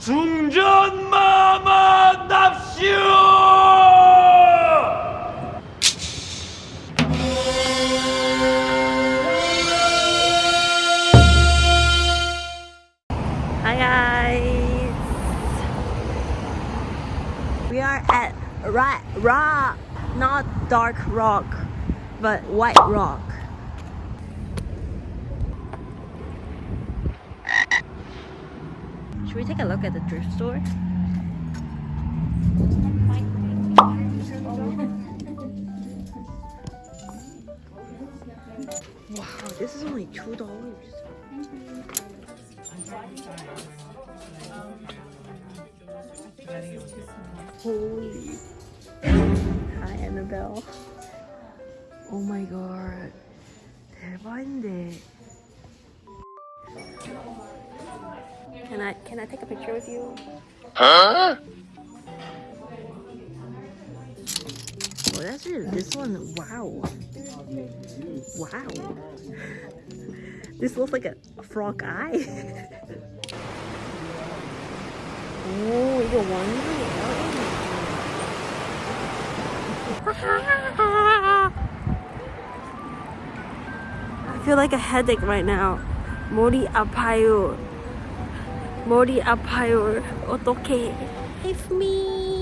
중전마마 납시오! Hi guys. We are at Rat Rock, not Dark Rock, but White Rock. Should we take a look at the thrift store? Wow, this is only two dollars. Holy. Hi, Annabelle. Oh my god. 대박인데. Can I can I take a picture with you? Huh? Oh, that's it. This one, wow. Wow. This looks like a frog eye. 오, 이거 원숭이에요? I feel like a headache right now. 머리 아파요. 머리 아파요. 어떡해. Save me.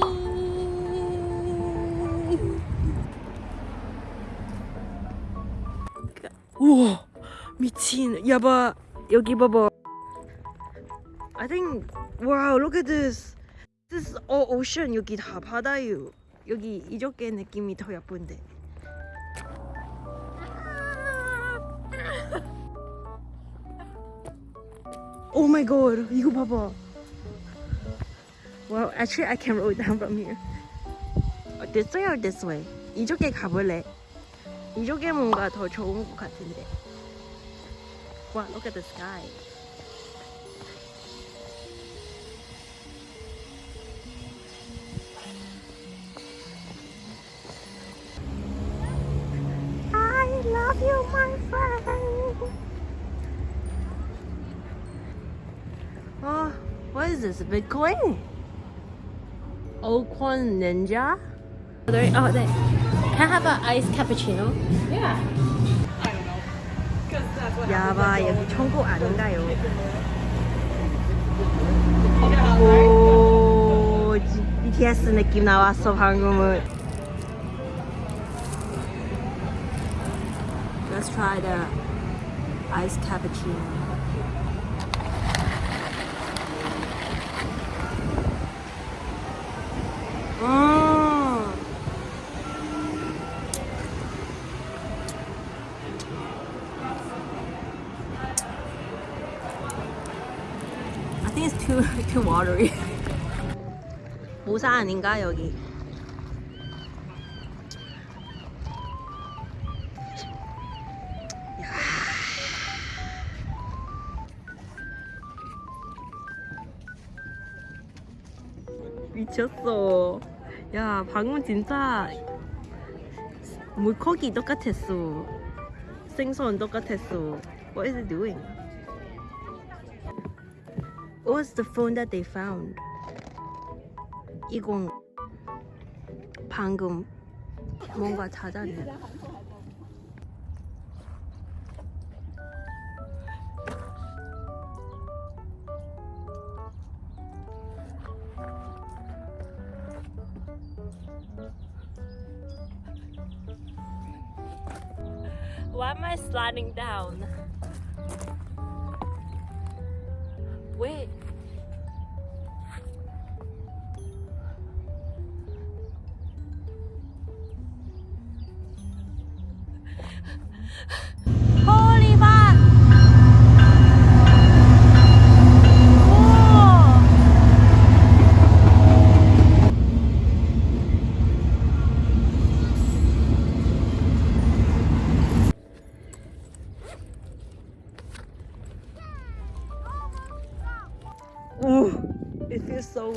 우와, 미친. 야봐. 여기 봐봐. I think wow look at this this is all ocean 여기 다 바다요 여기 이쪽에 느낌이 더 예쁜데 Oh my god 이거 봐봐 Wow actually I can roll down from here Uh, This way or this way? 이쪽에 가볼래? 이쪽에 뭔가 더 좋은 것 같은데 Wow look at the sky this? Bitcoin? Oakwan Ninja? Oh, there, oh, there. Can I have an iced cappuccino? Yeah. I don't know. Because that's what 야바, 여기 천국 아닌가요? happens. 오, 지- BTS 느낌 나왔어, 방금은. Let's try the iced cappuccino. Think it's too too watery. 모사 아닌가 여기? 미쳤어. 야, 방금 진짜 물고기 똑같았어. 생선 똑같았어. What is it doing? What was the phone that they found? 이건 방금 뭔가 찾았네. Why am I sliding down?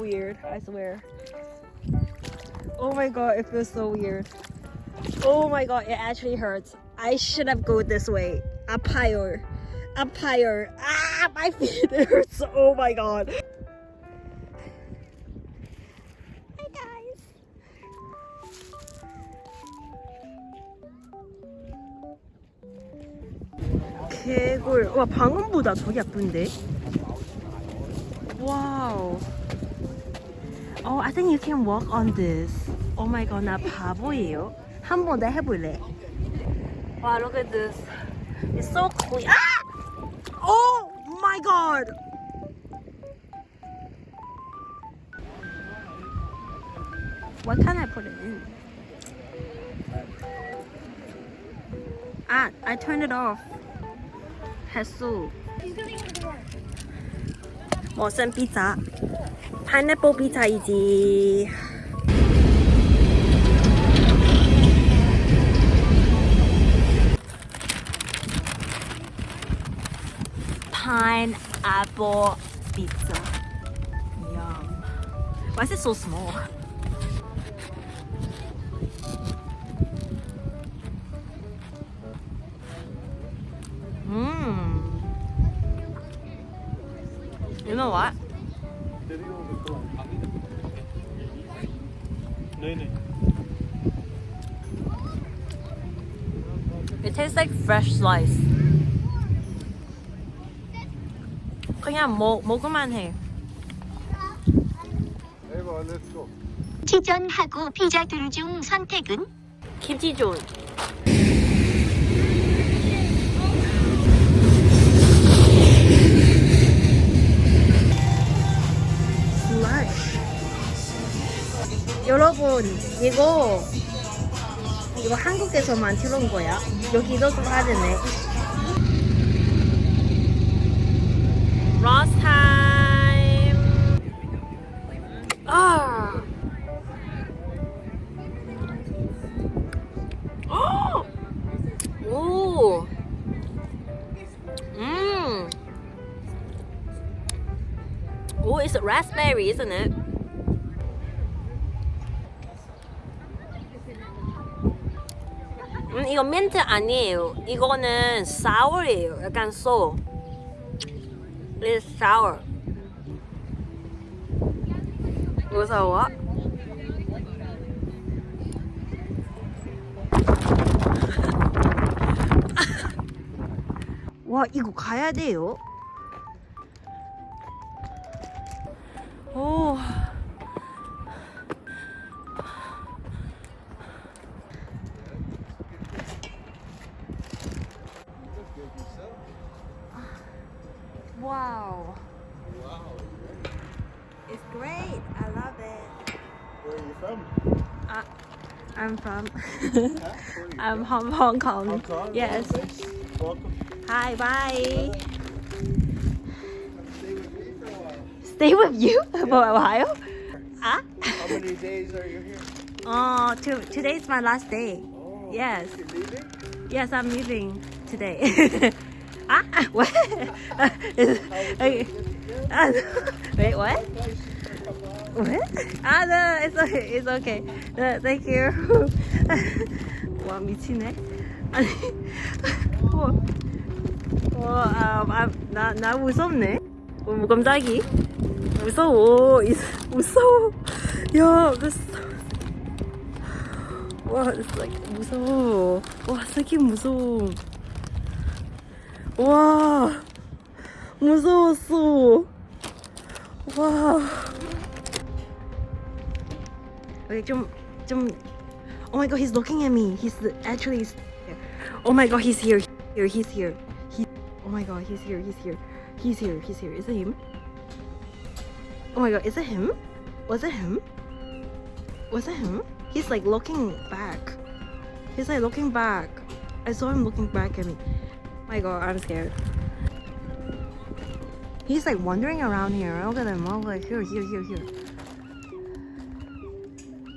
weird, I swear. Oh my god, it feels so weird. Oh my god, it actually hurts. I should have gone this way. Up higher. Up higher. Ah, my feet It hurts. Oh my god. Hi guys. 개골. 와 방음보다 저기 아픈데. 와우. Wow. Oh, I think you can walk on this. Oh my god, 나 바보예요. 한 번 더 해볼래. Wow, look at this. It's so clean. Ah! Oh my god. What can I put it in? Ah, I turned it off. 했어. 무슨 피자? 파인애플 피자이지. Pineapple pizza. Yum. Why is it so small? Mmm. You know what? नहीं नहीं It tastes like fresh slice. 그냥 먹 먹을만 해. 에바 렛츠고 치전하고 피자 둘 중 선택은? 김치 존. 여러분 이거 이거 한국에서만 들어온 거야. 여기도 좀 하드네. Last time. 아. 오. 음. 오, it's raspberry, isn't it? 이거 민트 아니에요. 이거는 sour이에요. 약간 so. It's sour. 무서워? 와 이거 가야 돼요. 오. I'm from Huh? Where are you I'm from Hong Kong. Hong Kong? Yes. Welcome. Hi, bye. Stay with me for a while. Stay with you for a while. Ah? How many days are you here? Oh, to, today's my last day. Oh, Yes. You're leaving? Yes, I'm leaving today. ah? What? Is-. Ah, Wait, what? What? Ah, no, it's okay. It's okay. No, thank you. 와, 미치네. 아니, 와, 와, 아, 아, 나, 나 무섭네. 어, 깜짝이. 무서워. 이- 무서워. 야, this 와, 무서워. 와, 새끼 무서워. 와, 무서웠어. 와. Okay, 좀, 좀. Oh my god, he's looking at me. He's actually. Oh my god, he's here. Here, he's here. He. Oh my god, he's here. He's here. He's here. He's here. Is it him? Oh my god, is it him? Was it him? Was it him? He's like looking back. He's like looking back. I saw him looking back at me. Oh my god, I'm scared. He's like wandering around here. Look at him. Oh, like here, here, here, here.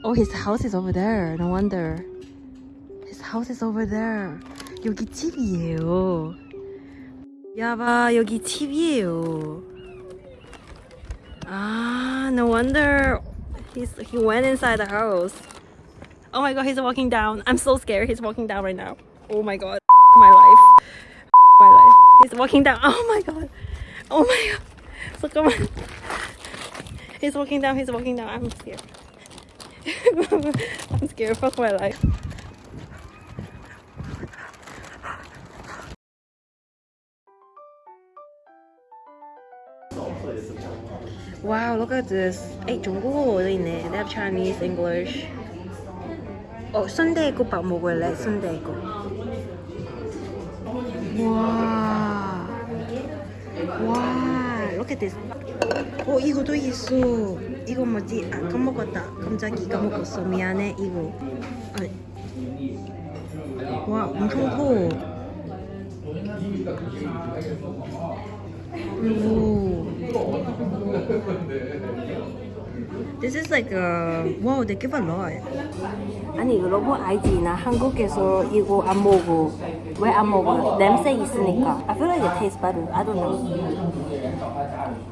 Oh, his house is over there. No wonder. His house is over there. 여기 집이에요. 야봐, 여기 집이에요. Ah, no wonder he's he went inside the house. Oh my god, he's walking down. I'm so scared. He's walking down right now. Oh my god, my life, my life. He's walking down. Oh my god. Oh my god. So come on. He's walking down. He's walking down. I'm scared. I'm scared, fuck my life. Wow, look at this. Hey, They have Chinese, English. Oh, Sunday 국밥 먹을래? 순대 국밥. 와. 와, look at this. 어, 이거도 있어. 이거 뭐지? 아, 까먹었다. 갑자기 까먹었어. 미안해, 이거. 아, 와, 엄청 커. 오. This is like a wow, they give a lot. 아니 여러분 알지? 나 한국에서 이거 안 먹어. 왜 안 먹어? 냄새 있으니까. I feel like it tastes better. I don't know. 음.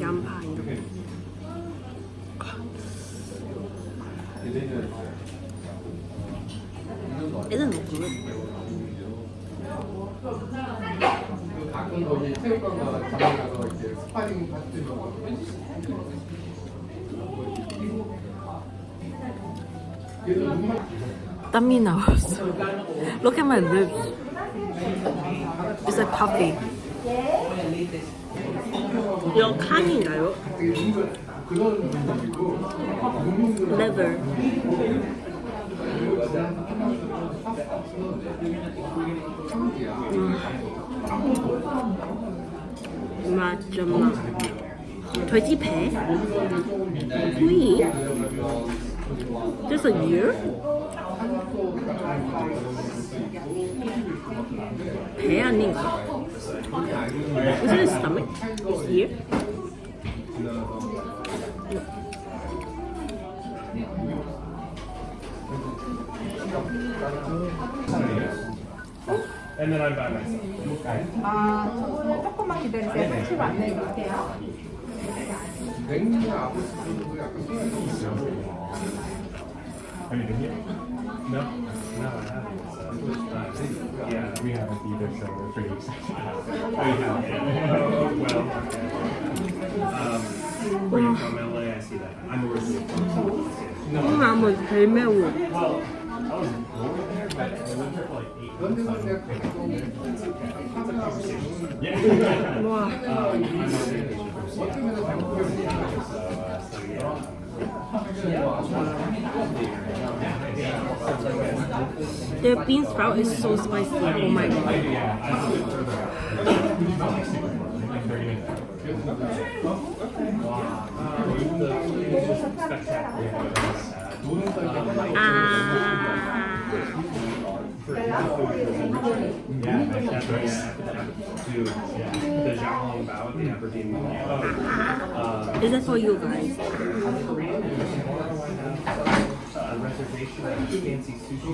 양파 이렇게. Isn't it good? 가끔 거기 체육관 가서 가서 이제 스파링 같은 거 땀이 나왔어. Look at my lips. It's like puffy. 이거 칸인가요? Leather. 음. 맛 좀. 돼지 배? 구이? Just a year? 배 아닌가? Is it a stomach? It's ear? And then I'm by myself. 아, 저는 조금만 기다리세요. 며칠 안내 드릴게요. 냉면 아버지도 약간 소리가 있어요. Have you here? No? No, I haven't. So. Yeah, we haven't either, so we're pretty excited. we haven't. Oh, well. Um, where you from, LA? I see that. I'm originally from No. I'm a Well, I was born there, but I lived there for like eight months. Yeah. Wow. um, I'm a British person. So, uh, so yeah. The bean sprout is so spicy. Oh my god. Yeah, I live further out. Like 30 minutes out. Wow. Uh, the food is just spectacular. but it's sad. 아. Yeah, like that's right. Yeah, dude, yeah. The Xiaolong Bao at the Aberdeen Mall. Is that for you guys? Korean a reservation at fancy sushi